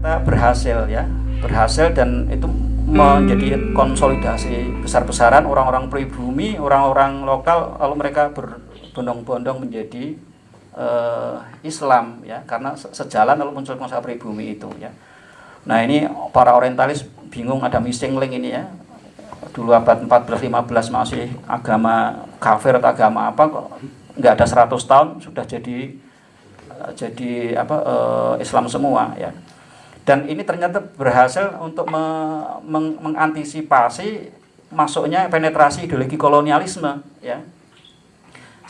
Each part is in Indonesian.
ternyata berhasil ya berhasil dan itu menjadi konsolidasi besar-besaran orang-orang pribumi, orang-orang lokal lalu mereka berbondong-bondong menjadi uh, Islam ya karena sejalan lalu muncul konsep pribumi itu ya. Nah, ini para orientalis bingung ada missing link ini ya. Dulu abad 14 15 masih agama kafir atau agama apa kok nggak ada 100 tahun sudah jadi uh, jadi apa uh, Islam semua ya dan ini ternyata berhasil untuk me, meng, mengantisipasi masuknya penetrasi ideologi kolonialisme ya.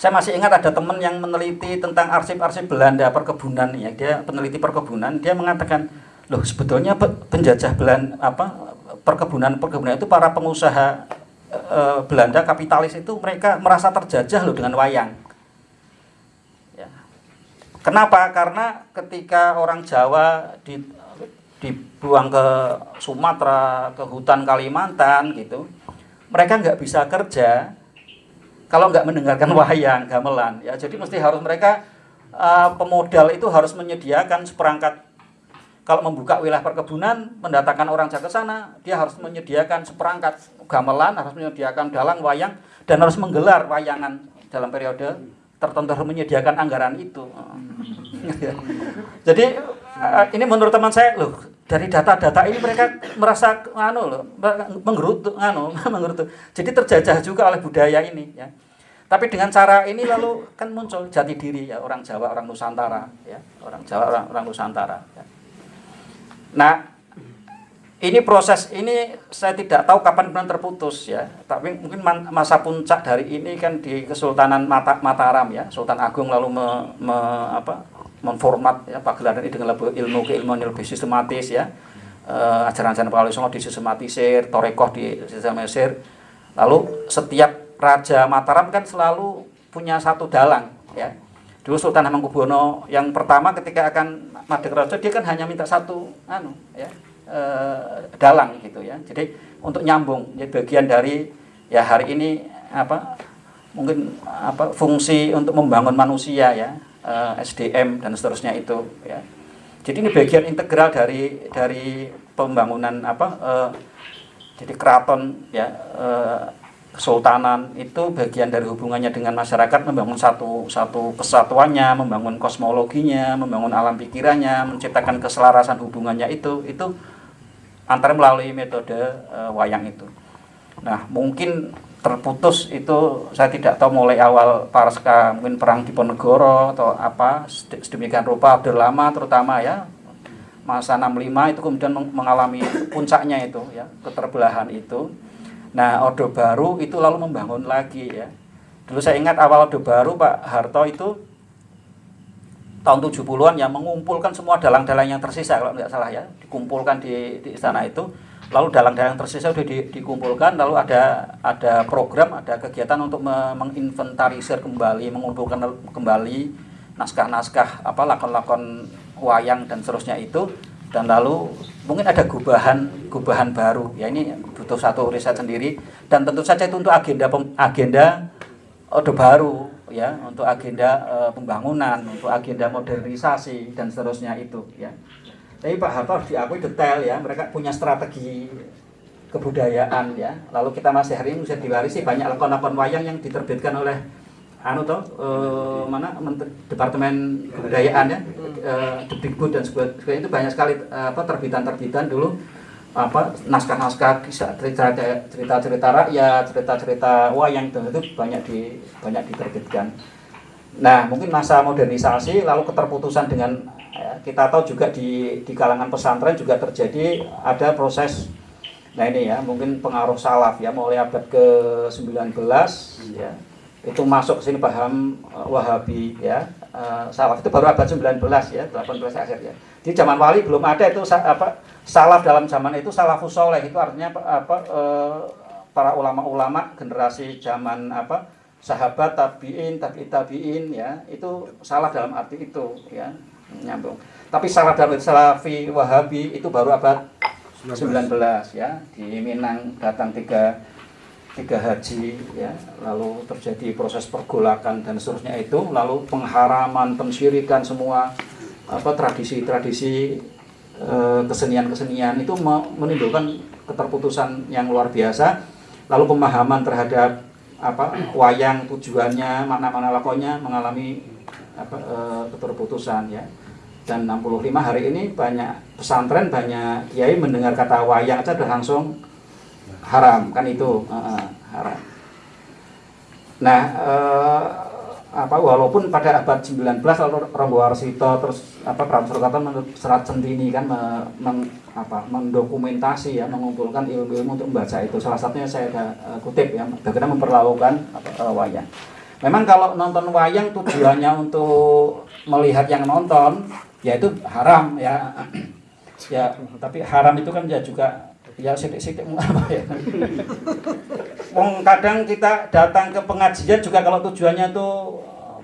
Saya masih ingat ada teman yang meneliti tentang arsip-arsip Belanda perkebunan ya. Dia peneliti perkebunan dia mengatakan loh sebetulnya penjajah Belanda apa perkebunan perkebunan itu para pengusaha e, Belanda kapitalis itu mereka merasa terjajah loh dengan wayang. Ya. kenapa? Karena ketika orang Jawa di dibuang ke Sumatera, ke hutan Kalimantan gitu, mereka nggak bisa kerja kalau nggak mendengarkan wayang gamelan ya. Jadi mesti harus mereka uh, pemodal itu harus menyediakan seperangkat kalau membuka wilayah perkebunan, mendatangkan orang ke sana, dia harus menyediakan seperangkat gamelan, harus menyediakan dalang wayang dan harus menggelar wayangan dalam periode tertentu harus menyediakan anggaran itu. Jadi uh, ini menurut teman saya loh dari data-data ini mereka merasa anu loh menggerutu anu menggerutu. Jadi terjajah juga oleh budaya ini ya. Tapi dengan cara ini lalu kan muncul jati diri ya orang Jawa, orang Nusantara ya, orang Jawa, orang, orang Nusantara ya. Nah, ini proses ini saya tidak tahu kapan benar terputus ya. Tapi mungkin masa puncak dari ini kan di Kesultanan Mata, Mataram ya, Sultan Agung lalu me, me, apa, menformat ya pagelaran ini dengan ilmu keilmuan yang lebih sistematis ya. Uh, ajaran-ajaran Pauli Songo disistematisir torekoh disistematisir. Lalu setiap raja Mataram kan selalu punya satu dalang ya. Dulu Sultan Hamengkubuwono yang pertama ketika akan madeg raja dia kan hanya minta satu anu ya uh, dalang gitu ya. Jadi untuk nyambung jadi bagian dari ya hari ini apa mungkin apa fungsi untuk membangun manusia ya eh, SDM dan seterusnya itu ya. Jadi ini bagian integral dari dari pembangunan apa uh, jadi keraton ya uh, kesultanan itu bagian dari hubungannya dengan masyarakat membangun satu satu kesatuannya, membangun kosmologinya, membangun alam pikirannya, menciptakan keselarasan hubungannya itu itu antara melalui metode uh, wayang itu. Nah, mungkin terputus itu saya tidak tahu mulai awal Paraska mungkin perang di Ponegoro atau apa sedemikian rupa Orde Lama terutama ya. Masa 65 itu kemudian mengalami puncaknya itu ya keterbelahan itu. Nah Orde Baru itu lalu membangun lagi ya. Dulu saya ingat awal Orde Baru Pak Harto itu tahun 70-an yang mengumpulkan semua dalang-dalang yang tersisa kalau tidak salah ya dikumpulkan di, di istana itu lalu dalang-dalang tersisa sudah di, dikumpulkan lalu ada ada program ada kegiatan untuk menginventarisir kembali mengumpulkan kembali naskah-naskah apa lakon-lakon wayang dan seterusnya itu. Dan lalu mungkin ada gubahan gubahan baru. Ya ini butuh satu riset sendiri. Dan tentu saja itu untuk agenda agenda ode baru ya untuk agenda e, pembangunan untuk agenda modernisasi dan seterusnya itu ya tapi Pak Harto harus diakui detail ya, mereka punya strategi kebudayaan ya. Lalu kita masih hari ini bisa diwarisi banyak lakon-lakon wayang yang diterbitkan oleh anu toh eh, mana Menteri, Departemen Kebudayaan ya, eh, dan sebagainya itu banyak sekali eh, apa terbitan-terbitan dulu apa naskah-naskah kisah cerita-cerita rakyat, cerita-cerita wayang itu, itu banyak di banyak diterbitkan. Nah, mungkin masa modernisasi lalu keterputusan dengan kita tahu juga di di kalangan pesantren juga terjadi ada proses. Nah ini ya mungkin pengaruh salaf ya mulai abad ke 19 ya. Itu masuk ke sini paham uh, Wahabi ya. Uh, salaf itu baru abad 19 ya 18 akhir ya. Di zaman wali belum ada itu apa salaf dalam zaman itu salafus soleh. Itu artinya apa para ulama-ulama generasi zaman apa sahabat tabiin tabi tabiin ya. Itu salah dalam arti itu ya nyambung. Tapi salah dalam Salafi Wahabi itu baru abad 19, 19 ya. Di Minang datang tiga tiga haji ya. Lalu terjadi proses pergolakan dan seterusnya itu. Lalu pengharaman pensyirikan semua apa tradisi-tradisi eh, kesenian-kesenian itu menimbulkan keterputusan yang luar biasa. Lalu pemahaman terhadap apa wayang tujuannya makna-makna lakonnya mengalami apa e, keterputusan ya dan 65 hari ini banyak pesantren banyak kiai mendengar kata wayang aja udah langsung haram kan itu. E, haram. Nah e, apa walaupun pada abad 19 lalu Romo Warsito terus apa Prabu Surkata serat Centini kan me, meng, apa, mendokumentasi ya mengumpulkan ilmu-ilmu untuk membaca itu. Salah satunya saya ada uh, kutip ya bagaimana memperlakukan uh, wayang. Memang kalau nonton wayang tujuannya untuk melihat yang nonton ya itu haram ya. Ya tapi haram itu kan ya juga ya sidik-sidik apa ya? Wong kadang kita datang ke pengajian juga kalau tujuannya tuh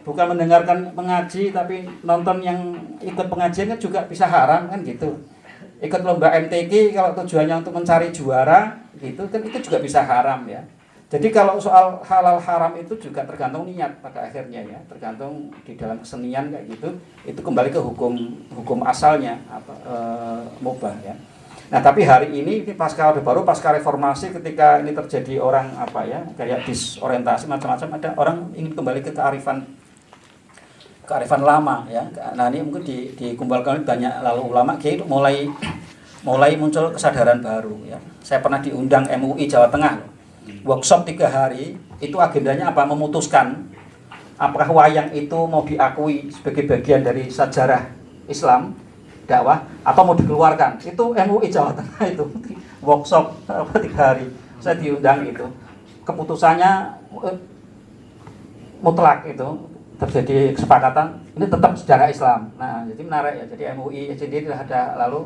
bukan mendengarkan pengaji tapi nonton yang ikut pengajian kan juga bisa haram kan gitu. Ikut lomba MTQ kalau tujuannya untuk mencari juara gitu kan itu juga bisa haram ya jadi kalau soal halal haram itu juga tergantung niat pada akhirnya ya tergantung di dalam kesenian kayak gitu itu kembali ke hukum hukum asalnya apa e, mubah ya Nah tapi hari ini, ini pasca Orde Baru, pasca reformasi ketika ini terjadi orang apa ya kayak disorientasi macam-macam ada orang ingin kembali ke kearifan kearifan lama ya. Nah ini mungkin di, dikumpulkan banyak lalu ulama kiai mulai mulai muncul kesadaran baru ya. Saya pernah diundang MUI Jawa Tengah workshop tiga hari itu agendanya apa? Memutuskan apakah wayang itu mau diakui sebagai bagian dari sejarah Islam dakwah atau mau dikeluarkan. Itu MUI Jawa Tengah itu. Workshop tiga hari. Saya diundang itu. Keputusannya eh, mutlak itu. Terjadi kesepakatan ini tetap sejarah Islam. Nah jadi menarik ya. Jadi MUI sendiri ada lalu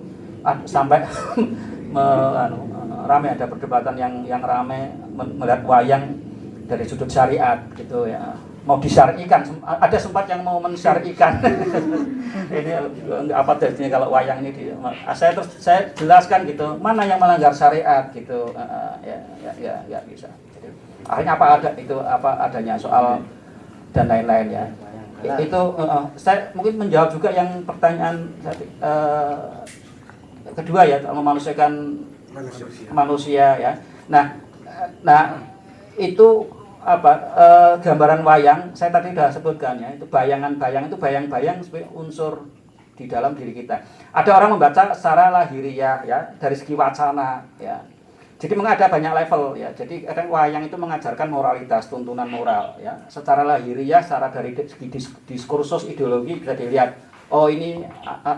sampai me, anu, rame ada perdebatan yang yang rame melihat wayang dari sudut syariat gitu ya. Mau disyarikan ada sempat yang mau mensyarikan. Ini apa jadinya kalau wayang ini di, saya terus saya jelaskan gitu mana yang melanggar syariat gitu. Uh, ya ya ya ya bisa. Akhirnya apa ada itu apa adanya soal dan lain-lain ya. Itu uh, saya mungkin menjawab juga yang pertanyaan uh, kedua ya memanusiakan manusia. manusia ya nah nah itu apa e, gambaran wayang saya tadi sudah sebutkan ya itu bayangan-bayang itu bayang-bayang sebagai unsur di dalam diri kita. Ada orang membaca secara lahiriah ya dari segi wacana ya. Jadi memang ada banyak level ya. Jadi kadang wayang itu mengajarkan moralitas, tuntunan moral ya. Secara lahiriah, secara dari segi diskursus ideologi bisa dilihat oh ini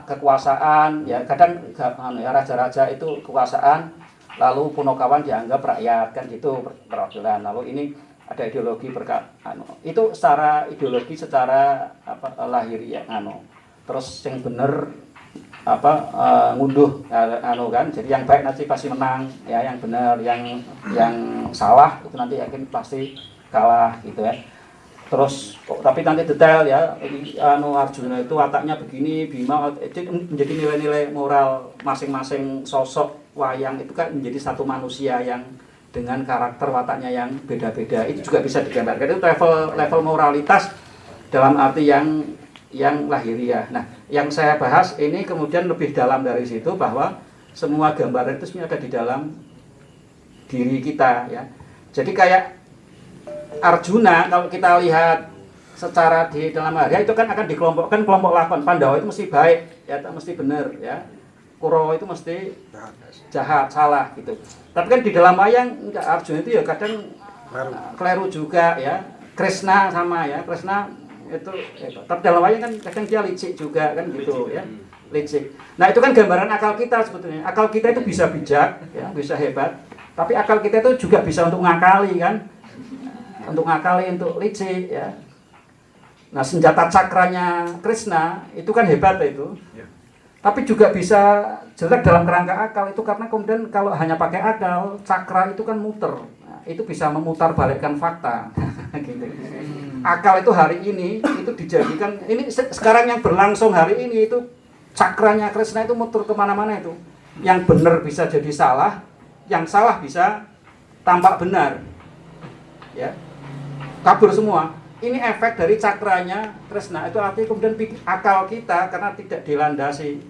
kekuasaan. Ya kadang anu ya raja-raja itu kekuasaan lalu punokawan dianggap rakyat kan gitu perwakilan. Lalu ini ada ideologi berkat anu itu secara ideologi secara apa lahir ya anu. Terus yang bener apa uh, ngunduh uh, anu kan jadi yang baik nanti pasti menang ya yang benar yang yang salah itu nanti yakin pasti kalah gitu ya terus tapi nanti detail ya anu Arjuna itu wataknya begini Bima itu menjadi nilai-nilai moral masing-masing sosok wayang itu kan menjadi satu manusia yang dengan karakter wataknya yang beda-beda itu juga bisa digambarkan itu level level moralitas dalam arti yang yang lahiriah. Nah, yang saya bahas ini kemudian lebih dalam dari situ bahwa semua gambaran itu sebenarnya ada di dalam diri kita ya. Jadi kayak Arjuna kalau kita lihat secara di dalam hari itu kan akan dikelompokkan kelompok lakon Pandawa itu mesti baik ya mesti benar ya Kurawa itu mesti jahat, salah gitu. Tapi kan di dalam wayang enggak Arjuna itu ya kadang uh, keliru juga ya. Krishna sama ya, Krishna itu ya, tapi dalam wayang kan kadang dia licik juga kan gitu ya. Licik. Nah, itu kan gambaran akal kita sebetulnya. Akal kita itu bisa bijak ya, bisa hebat. Tapi akal kita itu juga bisa untuk ngakali kan. Untuk ngakali, untuk licik ya. Nah, senjata cakranya Krishna itu kan hebat itu. Ya tapi juga bisa jelek dalam kerangka akal itu karena kemudian kalau hanya pakai akal cakra itu kan muter nah, itu bisa memutar balikkan fakta gitu. Hmm. akal itu hari ini itu dijadikan ini sekarang yang berlangsung hari ini itu cakranya Krishna itu muter ke mana-mana itu yang benar bisa jadi salah yang salah bisa tampak benar ya kabur semua ini efek dari cakranya Krishna itu artinya kemudian akal kita karena tidak dilandasi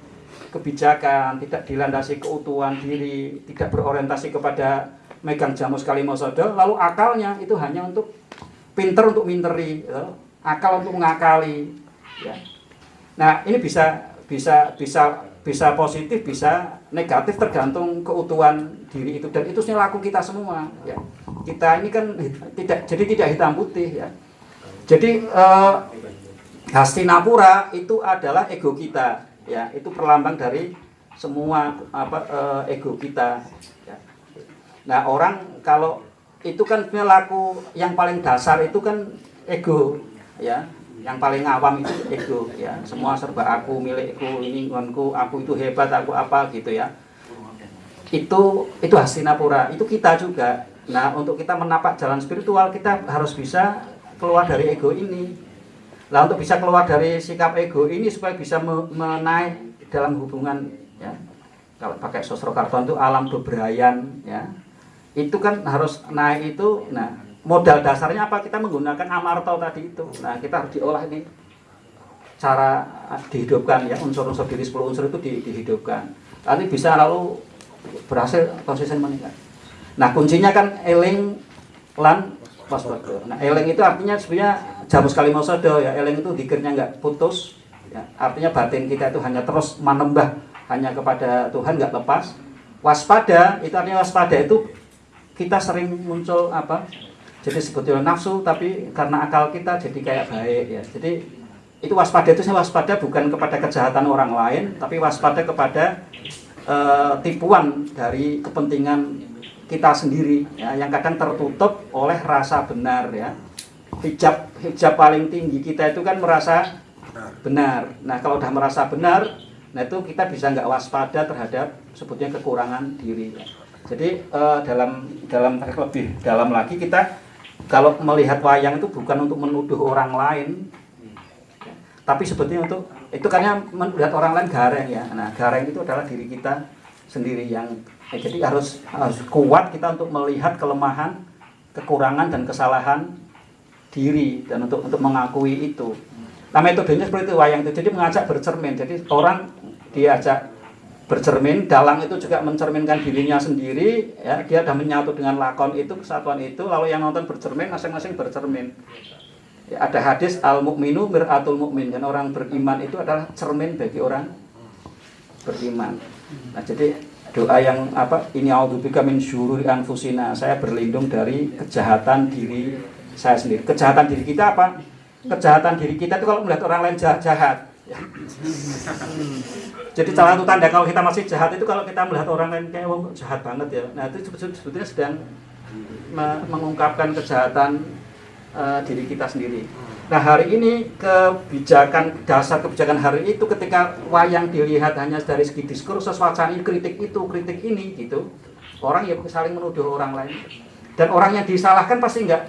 kebijakan, tidak dilandasi keutuhan diri, tidak berorientasi kepada megang jamus kalimosodo, lalu akalnya itu hanya untuk pinter untuk minteri, ya. akal untuk mengakali. Ya. Nah ini bisa bisa bisa bisa positif, bisa negatif tergantung keutuhan diri itu dan itu laku kita semua. Ya. Kita ini kan tidak jadi tidak hitam putih ya. Jadi eh, Hastinapura itu adalah ego kita ya. Itu perlambang dari semua apa uh, ego kita ya. nah orang kalau itu kan perilaku yang paling dasar itu kan ego ya. Yang paling awam itu ego ya. Semua serba aku milikku ini ngonku aku itu hebat aku apa gitu ya. Itu itu Hastinapura itu kita juga nah untuk kita menapak jalan spiritual kita harus bisa keluar dari ego ini Nah untuk bisa keluar dari sikap ego ini supaya bisa menaik dalam hubungan ya. Kalau pakai sosro karton itu alam bebrayan ya. Itu kan harus naik itu nah modal dasarnya apa? Kita menggunakan amarto tadi itu. Nah, kita harus diolah ini cara dihidupkan ya unsur-unsur diri 10 unsur itu di, dihidupkan. Nanti bisa lalu berhasil konsisten meningkat. Nah, kuncinya kan eling lan waspada. Nah, eling itu artinya sebenarnya jamus kalimosodo ya. Eleng itu dikirnya nggak putus ya, artinya batin kita itu hanya terus menembah hanya kepada Tuhan nggak lepas. Waspada itu artinya waspada itu kita sering muncul apa jadi sebetulnya nafsu tapi karena akal kita jadi kayak baik ya. Jadi itu waspada itu saya waspada bukan kepada kejahatan orang lain tapi waspada kepada uh, tipuan dari kepentingan kita sendiri ya yang kadang tertutup oleh rasa benar ya hijab hijab paling tinggi kita itu kan merasa benar. Nah kalau udah merasa benar, nah itu kita bisa nggak waspada terhadap sebutnya kekurangan diri. Jadi uh, dalam dalam lebih dalam lagi kita kalau melihat wayang itu bukan untuk menuduh orang lain, tapi sebetulnya untuk itu karena melihat orang lain gareng ya. Nah gareng itu adalah diri kita sendiri yang jadi harus harus kuat kita untuk melihat kelemahan, kekurangan dan kesalahan diri dan untuk untuk mengakui itu. Nah metodenya seperti itu wayang itu. Jadi mengajak bercermin. Jadi orang diajak bercermin, dalang itu juga mencerminkan dirinya sendiri, ya dia sudah menyatu dengan lakon itu kesatuan itu, lalu yang nonton bercermin, masing-masing bercermin. Ya, ada hadis al mukminu miratul mukmin dan orang beriman itu adalah cermin bagi orang beriman. Nah jadi doa yang apa ini audubika min syururi anfusina saya berlindung dari kejahatan diri saya sendiri. Kejahatan diri kita apa? Kejahatan diri kita itu kalau melihat orang lain jahat. jahat. Ya. Jadi salah satu tanda kalau kita masih jahat itu kalau kita melihat orang lain kayak oh, jahat banget ya. Nah itu sebetulnya sedang mengungkapkan kejahatan uh, diri kita sendiri. Nah hari ini kebijakan dasar kebijakan hari itu ketika wayang dilihat hanya dari segi diskursus wacana kritik itu kritik ini gitu. Orang ya saling menuduh orang lain. Dan orang yang disalahkan pasti nggak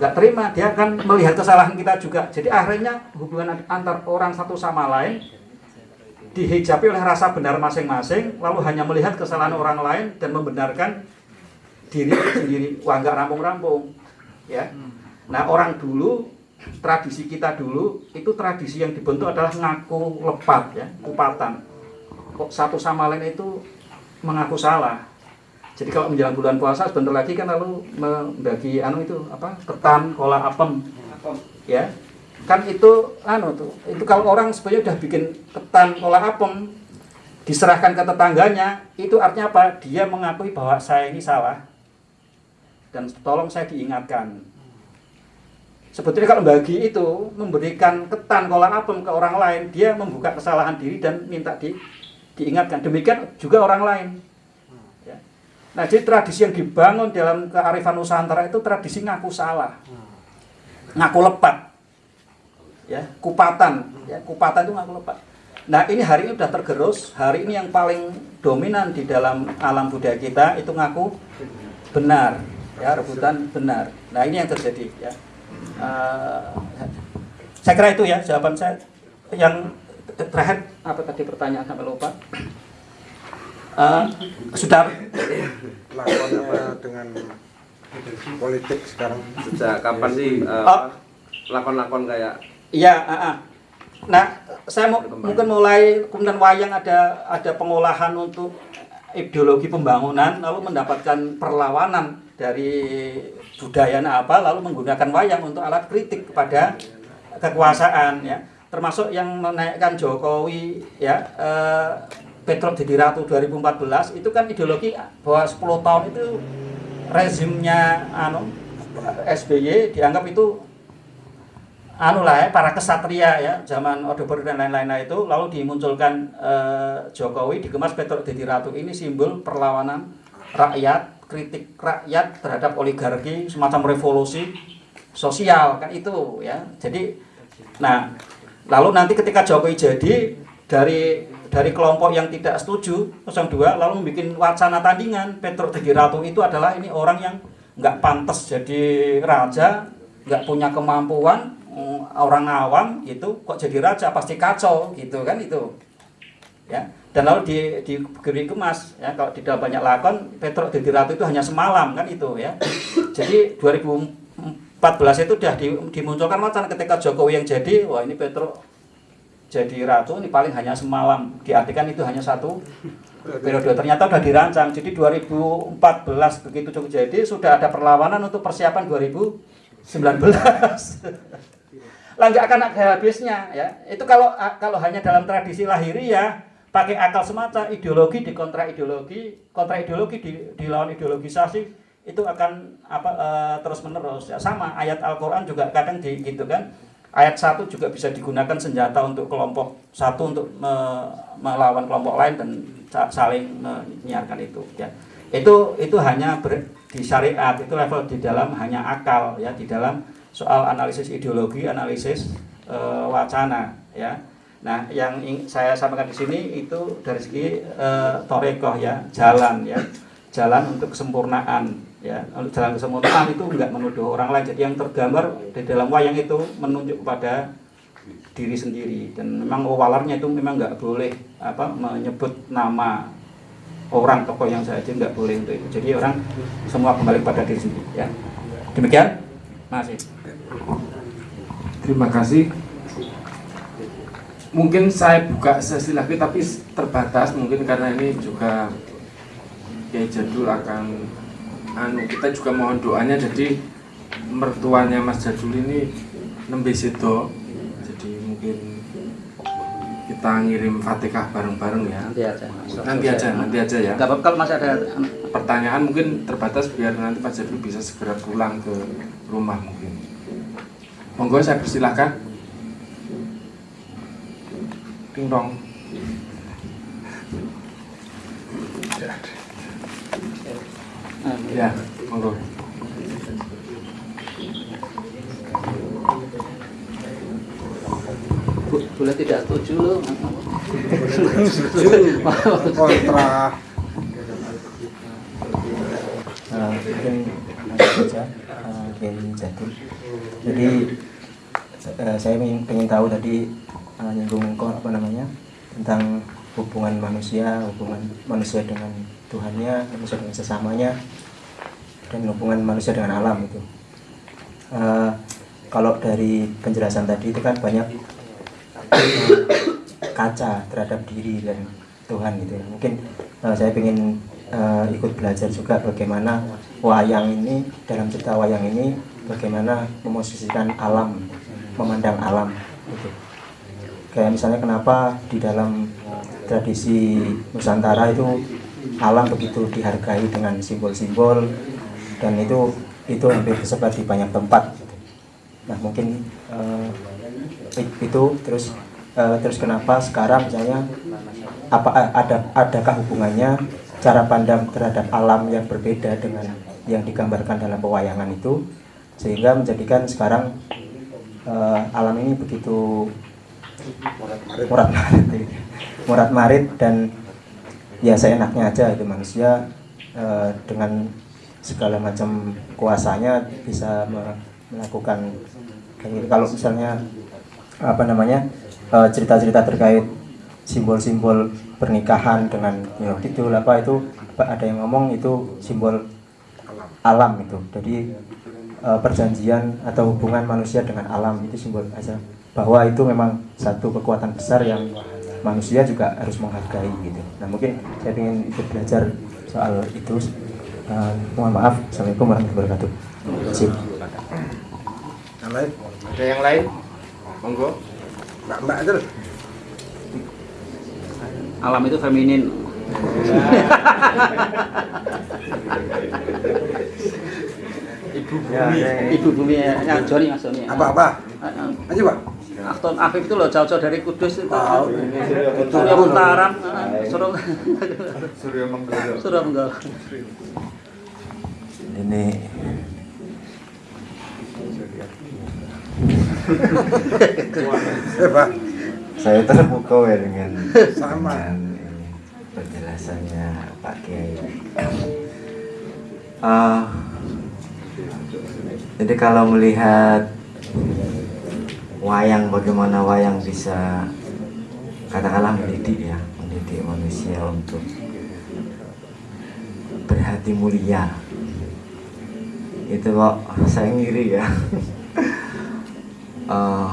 nggak terima. Dia akan melihat kesalahan kita juga. Jadi akhirnya hubungan antar orang satu sama lain dihijabi oleh rasa benar masing-masing lalu hanya melihat kesalahan orang lain dan membenarkan diri sendiri. Wah nggak rampung-rampung ya. Nah orang dulu tradisi kita dulu itu tradisi yang dibentuk adalah ngaku lepat ya kupatan kok satu sama lain itu mengaku salah jadi kalau menjelang bulan puasa sebentar lagi kan lalu membagi anu itu apa ketan, kola apem. Ya. Kan itu anu tuh. Itu kalau orang sebenarnya udah bikin ketan, kola apem diserahkan ke tetangganya, itu artinya apa? Dia mengakui bahwa saya ini salah. Dan tolong saya diingatkan. Sebetulnya kalau bagi itu memberikan ketan kola apem ke orang lain, dia membuka kesalahan diri dan minta di, diingatkan. Demikian juga orang lain Nah, jadi tradisi yang dibangun dalam kearifan Nusantara itu tradisi ngaku salah. Ngaku lepat. Ya, kupatan, ya, kupatan itu ngaku lepat. Nah, ini hari ini sudah tergerus. Hari ini yang paling dominan di dalam alam budaya kita itu ngaku benar, ya, rebutan benar. Nah, ini yang terjadi, ya. Uh, saya kira itu ya jawaban saya. Yang terakhir apa tadi pertanyaan sampai lupa? uh, sudah lakonnya dengan politik sekarang sejak kapan sih uh, lakon-lakon kayak iya uh, uh. nah saya mau, mungkin mulai kemudian wayang ada ada pengolahan untuk ideologi pembangunan lalu mendapatkan perlawanan dari budaya apa lalu menggunakan wayang untuk alat kritik kepada kekuasaan ya. Termasuk yang menaikkan Jokowi ya eh, Petrok jadi Ratu 2014 itu kan ideologi bahwa 10 tahun itu rezimnya anu SBY dianggap itu anu lah ya para kesatria ya zaman Orde Baru dan lain-lain itu. Lalu dimunculkan eh, Jokowi dikemas Petrok jadi Ratu ini simbol perlawanan rakyat kritik rakyat terhadap oligarki semacam revolusi sosial kan itu ya. Jadi nah lalu nanti ketika Jokowi jadi dari dari kelompok yang tidak setuju 02 lalu membuat wacana tandingan Petro Degi Ratu itu adalah ini orang yang nggak pantas jadi raja nggak punya kemampuan mm, orang awam gitu. Kok jadi raja? Pasti kacau gitu kan itu ya dan lalu di diberi kemas ya kalau tidak banyak lakon Petro Degi Ratu itu hanya semalam kan itu ya. Jadi 2014 itu sudah dimunculkan wacana ketika Jokowi yang jadi wah ini Petro jadi ratu ini paling hanya semalam. Diartikan itu hanya satu periode. Ternyata sudah dirancang. Jadi 2014 begitu cukup jadi sudah ada perlawanan untuk persiapan 2019 lah nggak akan ada habisnya ya. Itu kalau kalau hanya dalam tradisi lahiri ya pakai akal semata ideologi di kontra ideologi kontra ideologi di, dilawan ideologisasi itu akan apa uh, terus menerus ya sama ayat Al-Qur'an juga kadang di gitu kan. Ayat satu juga bisa digunakan senjata untuk kelompok satu untuk me, melawan kelompok lain dan saling menyiarkan itu ya. Itu itu hanya ber, di syariat itu level di dalam hanya akal ya di dalam soal analisis ideologi analisis e, wacana ya nah yang saya sampaikan di sini itu dari segi e, torekoh ya jalan ya. Jalan untuk kesempurnaan ya. Jalan kesempurnaan itu enggak menuduh orang lain. Jadi yang tergambar di dalam wayang itu menunjuk kepada diri sendiri. Dan memang walarnya itu memang enggak boleh apa menyebut nama orang tokoh yang saya saja enggak boleh untuk itu. Jadi orang semua kembali pada diri sendiri ya. Demikian. Masih terima kasih mungkin saya buka sesi lagi tapi terbatas mungkin karena ini juga Kiai Jadul akan anu kita juga mohon doanya. Jadi mertuanya Mas Jadul ini nembe sedo jadi mungkin kita ngirim fatihah bareng-bareng ya. Nanti aja nanti aja nanti aja ya. Apa-apa kalau masih ada pertanyaan mungkin terbatas biar nanti Pak Jadul bisa segera pulang ke rumah mungkin. Monggo saya persilahkan ding dong Ya, monggo. boleh tidak setuju lo kontra uh, mungkin saja uh, jadi uh, saya ingin, tahu tadi uh, nyinggung apa namanya tentang hubungan manusia hubungan manusia dengan Tuhannya manusia dengan sesamanya dan hubungan manusia dengan alam itu. Uh, kalau dari penjelasan tadi itu kan banyak kaca terhadap diri dan Tuhan gitu ya. Mungkin uh, saya ingin uh, ikut belajar juga bagaimana wayang ini dalam cerita wayang ini bagaimana memosisikan alam memandang alam. Gitu kayak misalnya kenapa di dalam tradisi Nusantara itu alam begitu dihargai dengan simbol-simbol dan itu itu hampir tersebar di banyak tempat. Nah mungkin uh, itu terus uh, terus kenapa sekarang misalnya apa ada adakah hubungannya cara pandang terhadap alam yang berbeda dengan yang digambarkan dalam pewayangan itu sehingga menjadikan sekarang uh, alam ini begitu murad marit murad marit dan ya enaknya aja itu manusia uh, dengan segala macam kuasanya bisa melakukan gitu. Kalau misalnya apa namanya eh, cerita-cerita uh, terkait simbol-simbol pernikahan dengan you know, apa itu ada yang ngomong itu simbol alam itu. Jadi uh, perjanjian atau hubungan manusia dengan alam itu simbol aja bahwa itu memang satu kekuatan besar yang manusia juga harus menghargai gitu. Nah mungkin saya ingin ikut belajar soal itu. Uh, mohon maaf. Assalamualaikum warahmatullahi wabarakatuh. Terima kasih. Yang lain? Ada yang lain? Monggo. Mbak Mbak itu. alam itu feminin Ya, ya, ya. ibu bumi yang Joni mas Joni Apa apa? Aja Pak. Akton Afif itu loh jauh-jauh dari Kudus itu Tahu. Surya Utara Surya Surya Menggala. Surya Menggala ini Eh Pak. saya terpukau ya dengan Sama. dengan ini, penjelasannya Pak Kiai. Eh, jadi kalau melihat wayang bagaimana wayang bisa katakanlah mendidik ya mendidik manusia untuk berhati mulia. Itu kok saya ngiri ya. Eh,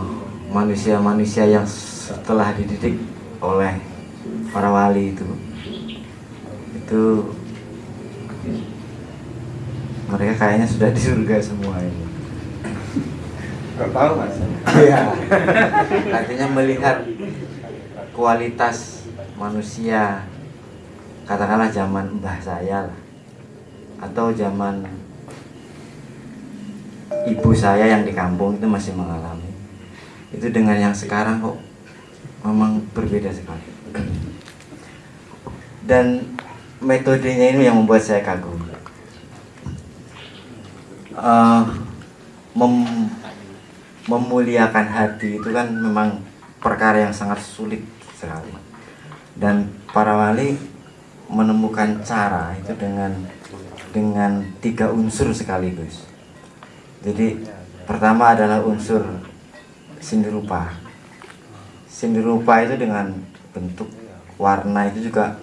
manusia-manusia yang setelah dididik oleh para wali itu itu mereka kayaknya sudah di surga semua ini Gak tahu mas. Iya. Artinya melihat kualitas manusia katakanlah zaman mbah saya lah atau zaman ibu saya yang di kampung itu masih mengalami itu dengan yang sekarang kok memang berbeda sekali dan metodenya ini yang membuat saya kagum Eh, mem- memuliakan hati itu kan memang perkara yang sangat sulit sekali. Dan para wali menemukan cara itu dengan dengan tiga unsur sekaligus jadi pertama adalah unsur seni rupa. Seni rupa itu dengan bentuk warna itu juga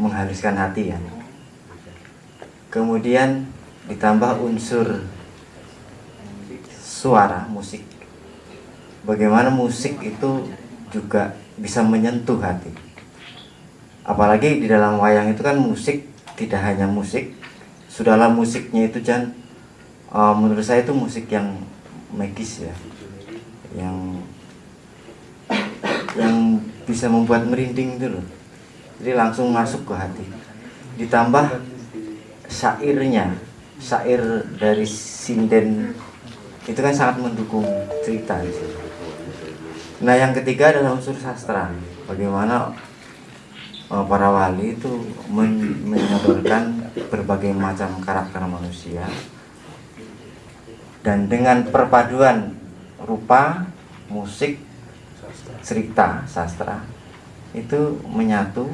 menghaluskan hati ya. Kemudian ditambah unsur suara musik. Bagaimana musik itu juga bisa menyentuh hati. Apalagi di dalam wayang itu kan musik tidak hanya musik. Sudahlah musiknya itu Jan eh, menurut saya itu musik yang magis ya. Yang yang bisa membuat merinding itu loh. Jadi langsung masuk ke hati. Ditambah syairnya syair dari sinden itu kan sangat mendukung cerita. Nah yang ketiga adalah unsur sastra. Bagaimana eh, para wali itu men- menyodorkan berbagai macam karakter manusia dan dengan perpaduan rupa, musik, cerita, sastra itu menyatu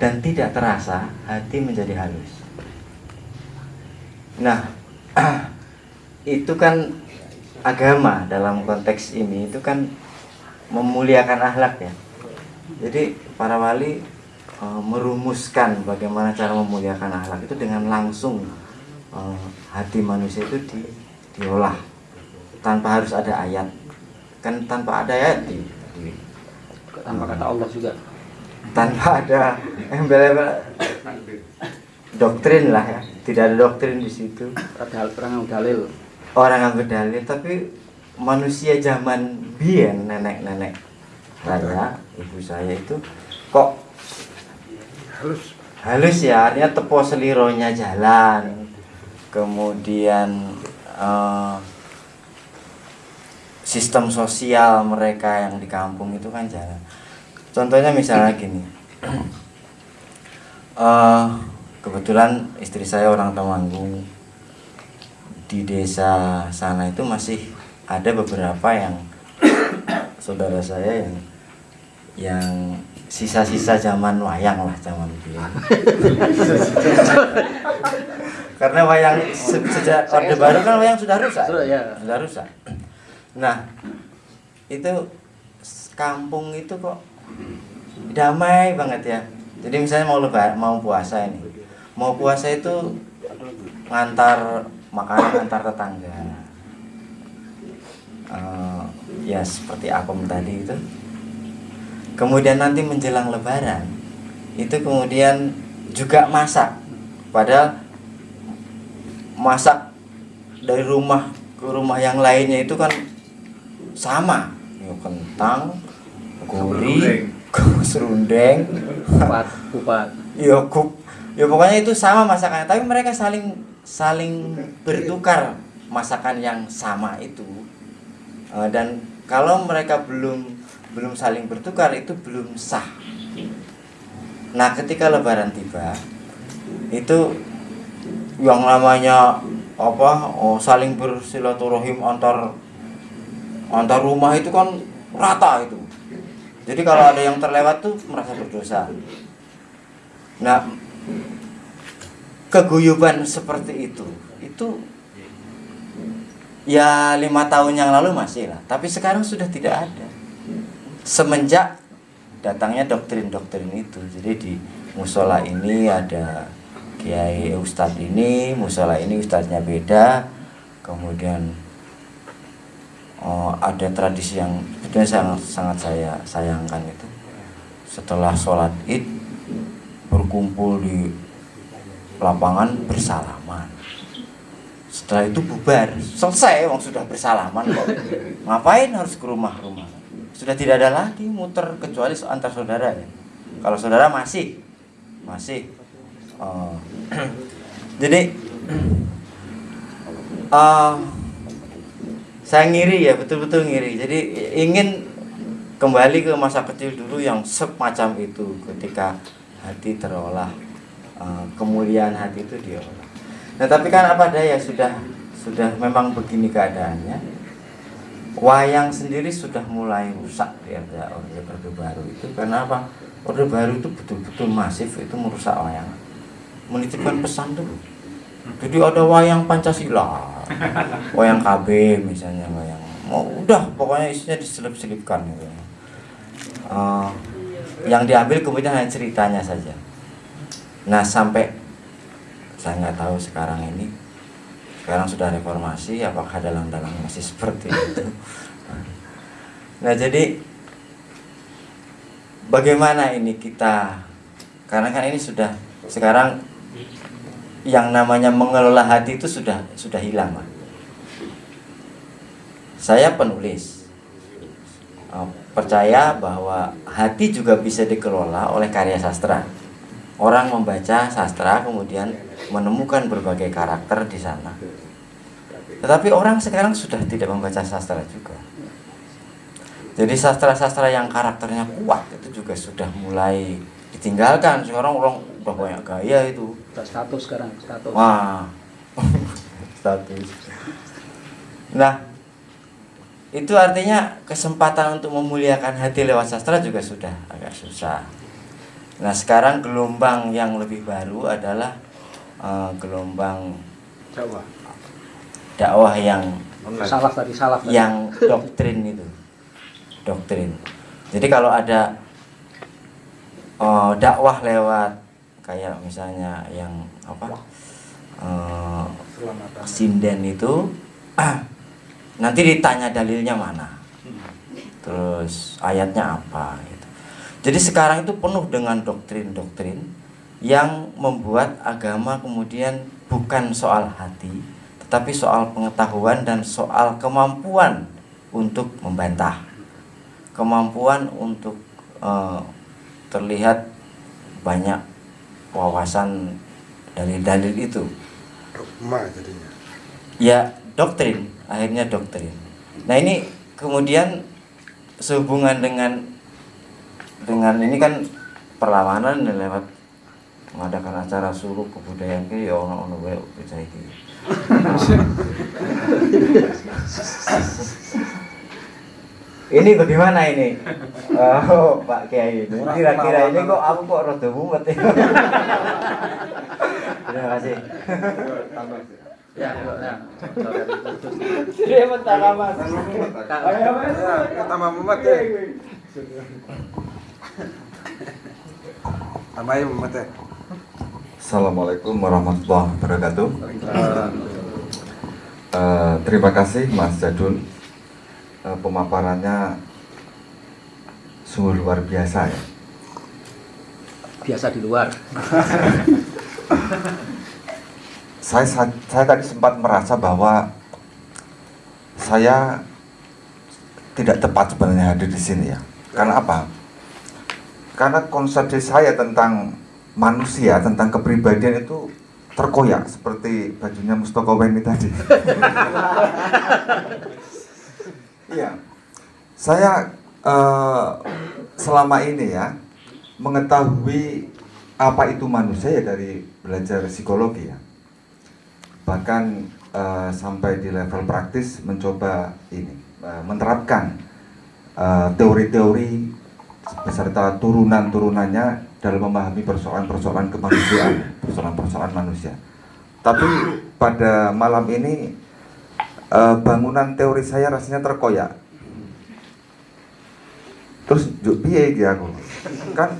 dan tidak terasa hati menjadi halus. Nah, itu kan agama dalam konteks ini itu kan memuliakan akhlak ya. Jadi para wali e, merumuskan bagaimana cara memuliakan akhlak itu dengan langsung e, hati manusia itu di, diolah tanpa harus ada ayat. Kan tanpa ada ayat di, di- tanpa kata Allah juga tanpa ada embel-embel doktrin lah ya. Tidak ada doktrin di situ. ada perang dalil orang ngambil dalil tapi manusia zaman bien nenek-nenek saya ibu saya itu kok Halus. halus ya artinya tepo selironya jalan kemudian eh, sistem sosial mereka yang di kampung itu kan jalan contohnya misalnya gini eh, kebetulan istri saya orang Temanggung. Di desa sana itu masih ada beberapa yang saudara saya yang yang sisa-sisa zaman wayang lah zaman dulu. Karena wayang se- sejak orde baru kan wayang sudah rusak Sudah, ya. sudah rusak. Nah itu kampung itu kok damai banget ya. Jadi misalnya mau lebar mau puasa ini mau puasa itu ngantar makanan antar tetangga. Eh, ya seperti apem tadi itu. Kemudian nanti menjelang lebaran itu kemudian juga masak. Padahal masak dari rumah ke rumah yang lainnya itu kan sama. Ya, kentang gurih serundeng. Kupat kupat. Ya kup ya pokoknya itu sama masakannya. Tapi mereka saling saling bertukar masakan yang sama itu. Eh, dan kalau mereka belum belum saling bertukar itu belum sah. Nah ketika lebaran tiba itu yang namanya apa oh, saling bersilaturahim antar antar rumah itu kan rata itu. Jadi kalau ada yang terlewat tuh merasa berdosa. Nah keguyuban seperti itu itu ya lima tahun yang lalu masih lah. Tapi sekarang sudah tidak ada. Semenjak datangnya doktrin-doktrin itu jadi di musola ini ada kiai ustadz ini musola ini ustadznya beda. Kemudian oh, ada tradisi yang sebetulnya sangat sangat saya sayangkan itu. Setelah sholat id berkumpul di lapangan bersalaman. Setelah itu bubar. Selesai wong sudah bersalaman kok. Ngapain harus ke rumah-rumah? Sudah tidak ada lagi muter kecuali antar saudara ya. Kalau saudara masih masih. Oh. jadi eh, saya ngiri ya betul-betul ngiri. Jadi ingin kembali ke masa kecil dulu yang semacam itu ketika hati terolah eh, kemuliaan hati itu diolah. Nah tapi kan apa daya sudah sudah memang begini keadaannya wayang sendiri sudah mulai rusak di ada orde orde baru itu. Karena apa? Orde baru itu betul-betul masif itu merusak wayang. Menitipkan pesan dulu. Jadi ada wayang pancasila wayang KB misalnya wayang mau udah pokoknya isinya diselip-selipkan gitu Eh, yang diambil kemudian hanya ceritanya saja. Nah sampai saya nggak tahu sekarang ini sekarang sudah reformasi apakah dalam-dalam masih seperti itu? Nah jadi bagaimana ini kita karena kan ini sudah sekarang yang namanya mengelola hati itu sudah sudah hilang saya penulis. Eh, percaya bahwa hati juga bisa dikelola oleh karya sastra. Orang membaca sastra kemudian menemukan berbagai karakter di sana. Tetapi orang sekarang sudah tidak membaca sastra juga. Jadi sastra-sastra yang karakternya kuat itu juga sudah mulai ditinggalkan. Sekarang orang udah banyak gaya itu. Status sekarang status. Wah, status. Nah, itu artinya kesempatan untuk memuliakan hati lewat sastra juga sudah agak susah. Nah, sekarang gelombang yang lebih baru adalah eh, gelombang Jawa dakwah yang salah tadi salah tadi. yang doktrin itu. Doktrin. Jadi kalau ada eh, dakwah lewat kayak misalnya yang apa eh, sinden itu nanti ditanya dalilnya mana terus ayatnya apa gitu. jadi sekarang itu penuh dengan doktrin-doktrin yang membuat agama kemudian bukan soal hati tetapi soal pengetahuan dan soal kemampuan untuk membantah kemampuan untuk eh, terlihat banyak wawasan dalil-dalil itu Dogma jadinya. ya doktrin akhirnya doktrin nah ini kemudian sehubungan dengan dengan ini kan perlawanan lewat mengadakan acara suruh kebudayaan ki ya ono ono wae bisa iki. Ini bagaimana ini? Oh Pak Kiai ini kira-kira ini kok aku kok rada mumet ya? Terima kasih ya ya Dia mentara mas. Ya, tambah mumet ya. Tambahin mumet ya. Assalamualaikum warahmatullahi wabarakatuh. Eh, terima kasih Mas Jadul eh, pemaparannya sungguh luar biasa ya. Biasa di luar. Saya, saya saya tadi sempat merasa bahwa saya tidak tepat sebenarnya hadir di sini ya. Karena apa? Karena konsep saya tentang manusia, tentang kepribadian itu terkoyak seperti bajunya Mustoko Weni tadi. Iya, saya eh, selama ini ya mengetahui apa itu manusia ya dari belajar psikologi ya. Bahkan eh, sampai di level praktis mencoba ini eh, menerapkan eh, teori-teori beserta turunan-turunannya dalam memahami persoalan-persoalan kemanusiaan, persoalan-persoalan manusia. Tapi pada malam ini eh, bangunan teori saya rasanya terkoyak. Terus piye iki aku? Kan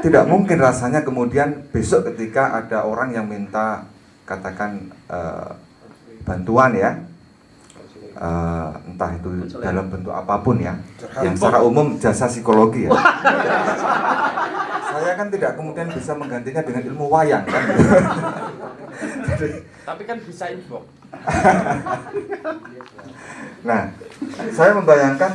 tidak mungkin rasanya kemudian besok ketika ada orang yang minta katakan eh, bantuan ya. Eh, entah itu dalam bentuk apa pun ya. Yang secara umum jasa psikologi ya. Saya kan tidak kemudian bisa menggantinya dengan ilmu wayang kan? Tapi kan bisa info. Nah, saya membayangkan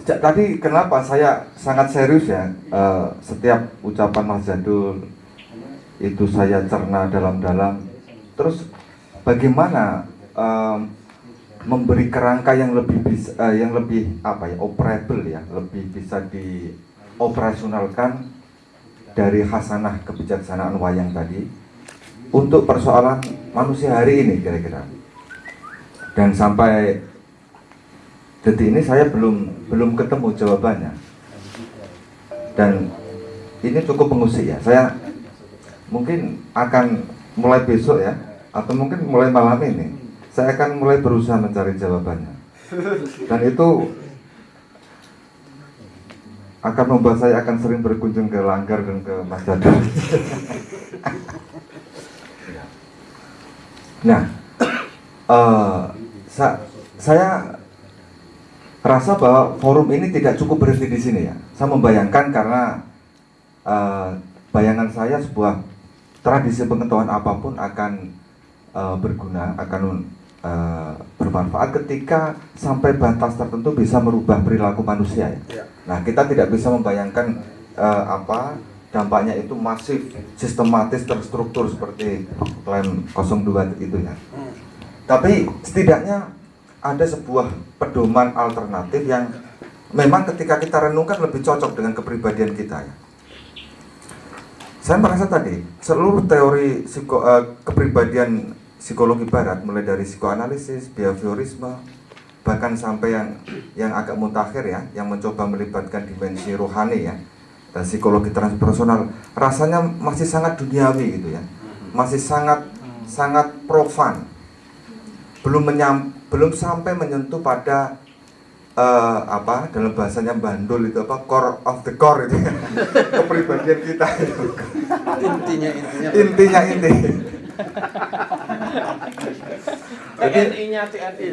sejak tadi kenapa saya sangat serius ya eh, setiap ucapan Mas Jadul itu saya cerna dalam-dalam. Terus bagaimana eh, memberi kerangka yang lebih bisa, eh, yang lebih apa ya operable ya, lebih bisa dioperasionalkan dari hasanah kebijaksanaan wayang tadi untuk persoalan manusia hari ini kira-kira. Dan sampai detik ini saya belum belum ketemu jawabannya. Dan ini cukup mengusik ya. Saya mungkin akan mulai besok ya atau mungkin mulai malam ini saya akan mulai berusaha mencari jawabannya dan itu akan membuat saya akan sering berkunjung ke Langgar dan ke Mas Nah, eh, sa- saya rasa bahwa forum ini tidak cukup berhenti di sini ya. Saya membayangkan karena eh, bayangan saya sebuah tradisi pengetahuan apa pun akan eh, berguna, akan eh, bermanfaat ketika sampai batas tertentu bisa merubah perilaku manusia ya. Nah, kita tidak bisa membayangkan eh, apa dampaknya itu masif, sistematis, terstruktur seperti klaim 02 itu ya. Tapi setidaknya ada sebuah pedoman alternatif yang memang ketika kita renungkan lebih cocok dengan kepribadian kita ya. Saya merasa tadi seluruh teori psiko, eh, kepribadian psikologi barat mulai dari psikoanalisis, behaviorisme, bahkan sampai yang yang agak mutakhir ya, yang mencoba melibatkan dimensi rohani ya dan psikologi transpersonal rasanya masih sangat duniawi gitu ya. Masih sangat sangat profan. Belum menyam, belum sampai menyentuh pada eh, apa dalam bahasanya bandul itu apa core of the core itu ya. kepribadian kita itu Intinya intinya. intinya inti jadi TNI-nya TNI.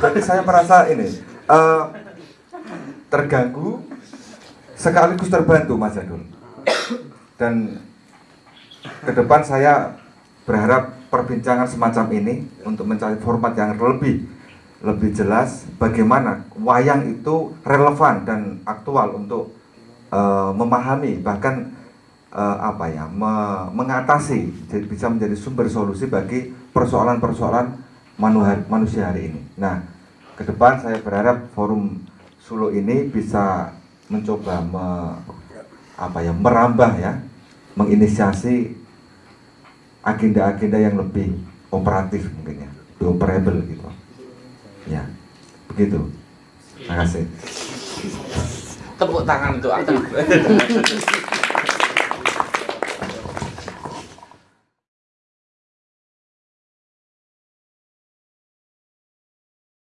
jadi saya merasa ini eh, terganggu sekaligus terbantu Mas Jadul dan ke depan saya berharap perbincangan semacam ini untuk mencari format yang lebih lebih jelas bagaimana wayang itu relevan dan aktual untuk eh, memahami bahkan eh, apa ya me- mengatasi jadi bisa menjadi sumber solusi bagi persoalan-persoalan manu- manusia hari ini. Nah, ke depan saya berharap forum Solo ini bisa mencoba me- apa ya merambah ya menginisiasi agenda-agenda yang lebih operatif mungkin ya, operable gitu. Ya, begitu. Terima kasih. Tepuk tangan untuk aku.